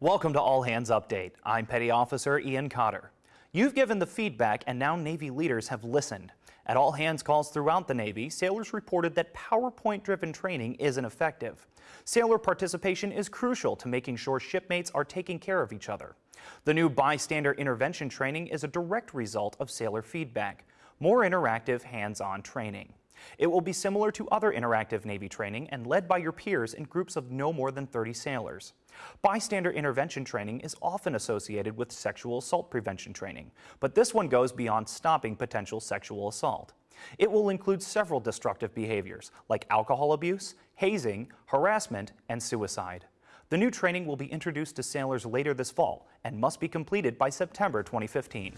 Welcome to All Hands Update. I'm Petty Officer Ian Cotter. You've given the feedback and now Navy leaders have listened. At all hands calls throughout the Navy, sailors reported that PowerPoint-driven training isn't effective. Sailor participation is crucial to making sure shipmates are taking care of each other. The new bystander intervention training is a direct result of sailor feedback. More interactive, hands-on training. It will be similar to other interactive Navy training and led by your peers in groups of no more than 30 sailors. Bystander intervention training is often associated with sexual assault prevention training, but this one goes beyond stopping potential sexual assault. It will include several destructive behaviors like alcohol abuse, hazing, harassment, and suicide. The new training will be introduced to sailors later this fall and must be completed by September 2015.